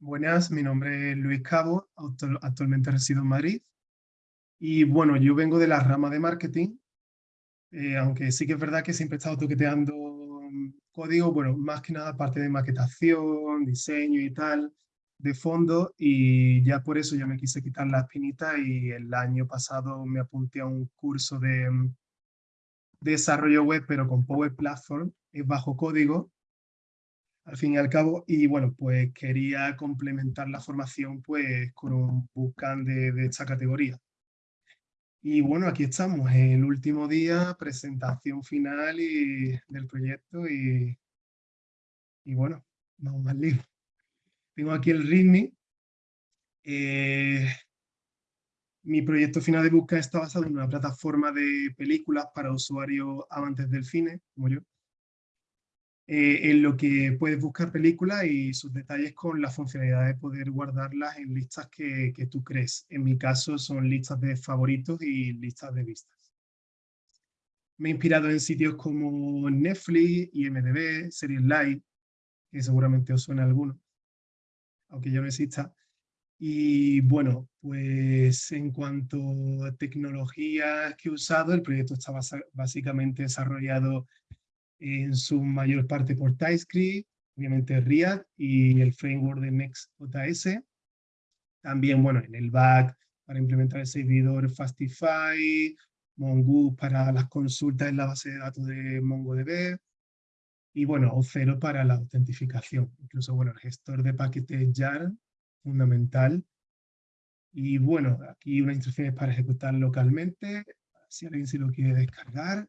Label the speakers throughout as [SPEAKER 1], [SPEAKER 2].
[SPEAKER 1] Buenas, mi nombre es Luis Cabo, actualmente resido en Madrid. Y bueno, yo vengo de la rama de marketing, eh, aunque sí que es verdad que siempre he estado toqueteando código, bueno, más que nada parte de maquetación, diseño y tal, de fondo, y ya por eso ya me quise quitar la espinita y el año pasado me apunté a un curso de desarrollo web, pero con Power Platform, es bajo código, al fin y al cabo, y bueno, pues quería complementar la formación pues con un bootcamp de, esta categoría. Y bueno, aquí estamos, el último día, presentación final del proyecto y, y bueno, vamos al lío. Tengo aquí el README. Eh, mi proyecto final de búsqueda está basado en una plataforma de películas para usuarios amantes del cine, como yo. Eh, en lo que puedes buscar películas y sus detalles con la funcionalidad de poder guardarlas en listas que, que tú crees. En mi caso son listas de favoritos y listas de vistas. Me he inspirado en sitios como Netflix, IMDB, Series Live, que seguramente os suena alguno, aunque ya no exista. Y bueno, pues en cuanto a tecnologías que he usado, el proyecto está básicamente desarrollado en su mayor parte por TypeScript, obviamente React y el framework de Next.js. También, bueno, en el back para implementar el servidor Fastify, Mongoose para las consultas en la base de datos de MongoDB, y bueno, O0 para la autentificación. Incluso, bueno, el gestor de paquetes JAR, fundamental. Y bueno, aquí una instrucción para ejecutar localmente, si alguien se lo quiere descargar.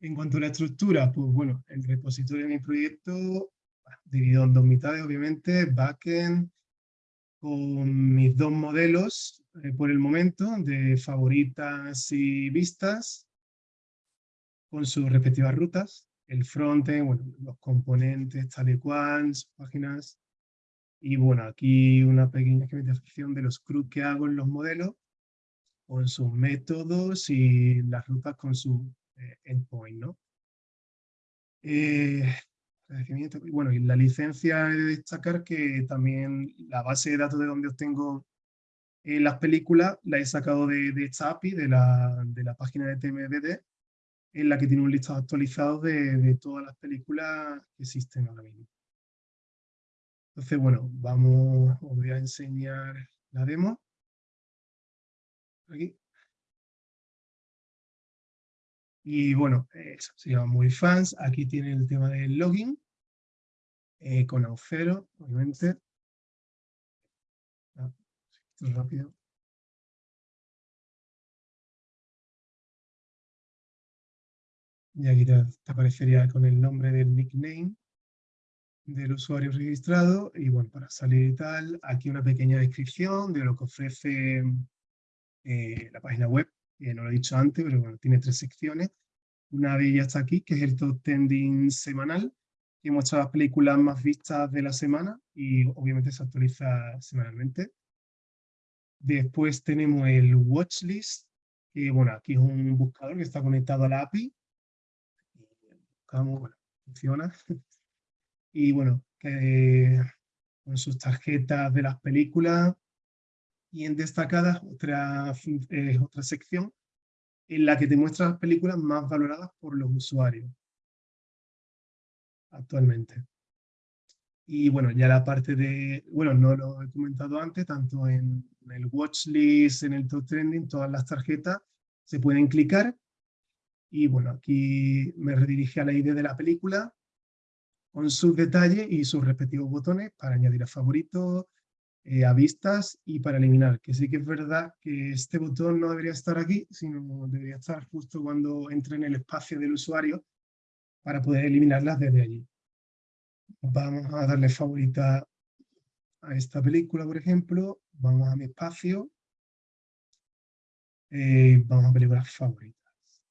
[SPEAKER 1] En cuanto a la estructura, pues bueno, el repositorio de mi proyecto, dividido en dos mitades, obviamente, backend, con mis dos modelos eh, por el momento, de favoritas y vistas, con sus respectivas rutas, el frontend, bueno, los componentes tal y cual, páginas, y bueno, aquí una pequeña esquematización de los CRUD que hago en los modelos, con sus métodos y las rutas con su eh, endpoint, ¿no? Eh, bueno, y la licencia de destacar que también la base de datos de donde obtengo eh, las películas la he sacado de, esta API, de la, de la, página de TMDD, en la que tiene un listado actualizado de, de todas las películas que existen ahora mismo. Entonces, bueno, vamos, os voy a enseñar la demo. Aquí. Y bueno, eso se llama Muy Fans. Aquí tiene el tema del login, eh, con Auth0, obviamente. Ah, rápido. Y aquí te, aparecería con el nombre del nickname del usuario registrado. Y bueno, para salir y tal, aquí una pequeña descripción de lo que ofrece eh, la página web no lo he dicho antes, pero bueno, tiene tres secciones. Una de ellas está aquí, que es el top trending semanal, que muestra las películas más vistas de la semana y obviamente se actualiza semanalmente. Después tenemos el watchlist, que bueno, aquí es un buscador que está conectado a la API. Buscamos, bueno, funciona. Y bueno, con sus tarjetas de las películas, y en destacadas otra, eh, otra sección en la que te muestra las películas más valoradas por los usuarios actualmente. Y bueno, ya la parte de, bueno, no lo he comentado antes, tanto en el watchlist, en el top trending, todas las tarjetas se pueden clicar. Y bueno, aquí me redirige a la ID de la película con sus detalles y sus respectivos botones para añadir a favoritos, eh, a vistas y para eliminar, que sí que es verdad que este botón no debería estar aquí, sino debería estar justo cuando entre en el espacio del usuario para poder eliminarlas desde allí. Vamos a darle favorita a esta película, por ejemplo. Vamos a mi espacio. Eh, vamos a películas favoritas.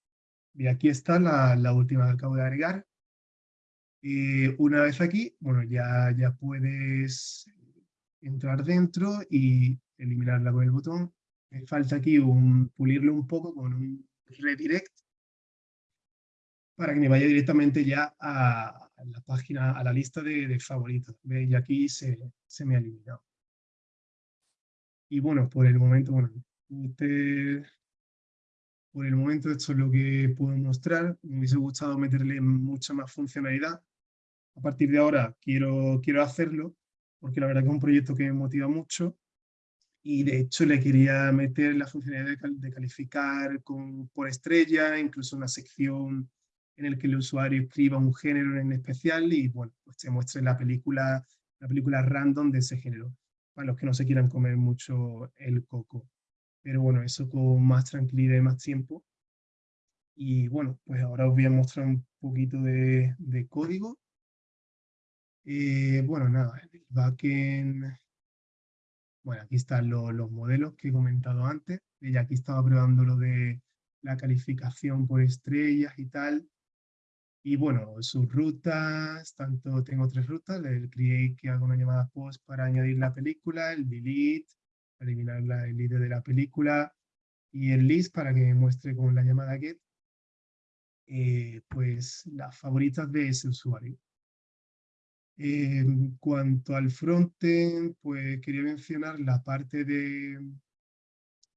[SPEAKER 1] Y aquí está la, la última que acabo de agregar. Y una vez aquí, bueno, ya, ya puedes entrar dentro y eliminarla con el botón. Me falta aquí un, pulirlo un poco con un redirect. para que me vaya directamente ya a, la página, a la lista de, favoritos. Y aquí se, se, me ha eliminado. Y bueno, por el momento, bueno, por el momento esto es lo que puedo mostrar. Me hubiese gustado meterle mucha más funcionalidad. A partir de ahora quiero, quiero hacerlo, porque la verdad que es un proyecto que me motiva mucho y de hecho le quería meter la funcionalidad de, calificar con, por estrella, incluso una sección en el que el usuario escriba un género en especial y bueno, pues se muestre la película, la película random de ese género, para los que no se quieran comer mucho el coco. Pero bueno, eso con más tranquilidad y más tiempo. Y bueno, pues ahora os voy a mostrar un poquito de código. Eh, bueno, nada, el backend bueno, aquí están los modelos que he comentado antes. Y aquí estaba probando lo de la calificación por estrellas y tal. Y bueno, sus rutas, tanto tengo tres rutas, el create que hago una llamada post para añadir la película, el delete, para eliminar la, el ID de la película, y el list para que me muestre con la llamada get, eh, pues las favoritas de ese usuario. En cuanto al frontend, pues quería mencionar la parte de,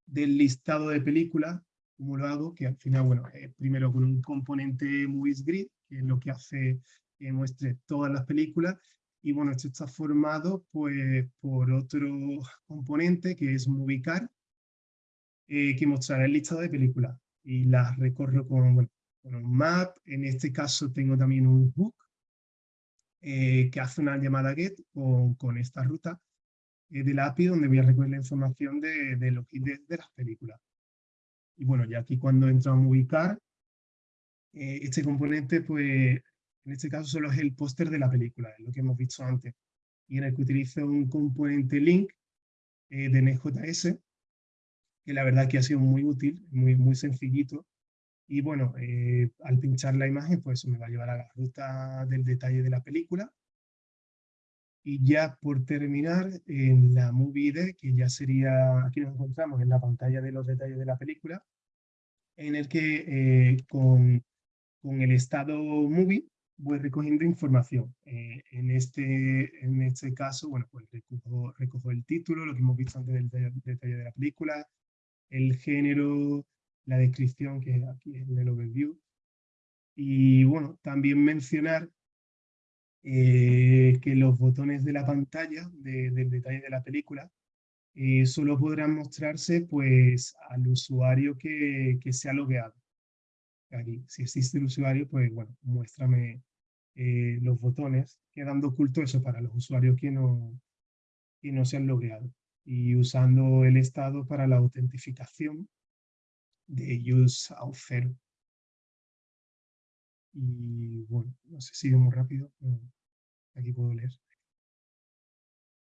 [SPEAKER 1] del listado de películas, como lo hago, que al final, bueno, primero con un componente Movies Grid, que es lo que hace que muestre todas las películas, y bueno, esto está formado pues, por otro componente que es MovieCar, eh, que mostrará el listado de películas, y las recorro con, bueno, con un map, en este caso tengo también un hook, eh, que hace una llamada GET con, con esta ruta eh, de la API donde voy a recoger la información de, de los de, de, las películas. Y bueno, ya aquí cuando entramos a ubicar, eh, este componente, pues en este caso solo es el póster de la película, es lo que hemos visto antes. Y en el que utilizo un componente link de NJS, que la verdad que ha sido muy útil, muy, muy sencillito, y bueno, eh, al pinchar la imagen, pues me va a llevar a la ruta del detalle de la película. Y ya por terminar, en la Movie ID, que ya sería, aquí nos encontramos en la pantalla de los detalles de la película, en el que eh, con, con, el estado Movie voy recogiendo información. Eh, en, este, en este caso, bueno, pues recojo, recojo el título, lo que hemos visto antes del detalle de la película, el género, la descripción que es aquí en el overview. Y bueno, también mencionar eh, que los botones de la pantalla del detalle de la película eh, solo podrán mostrarse pues al usuario que, que se ha logueado. Aquí, si existe el usuario, pues bueno, muéstrame eh, los botones, quedando oculto eso para los usuarios que no, que no se han logueado. Y usando el estado para la autentificación, de use a cero. Y bueno, no sé si muy rápido, aquí puedo leer.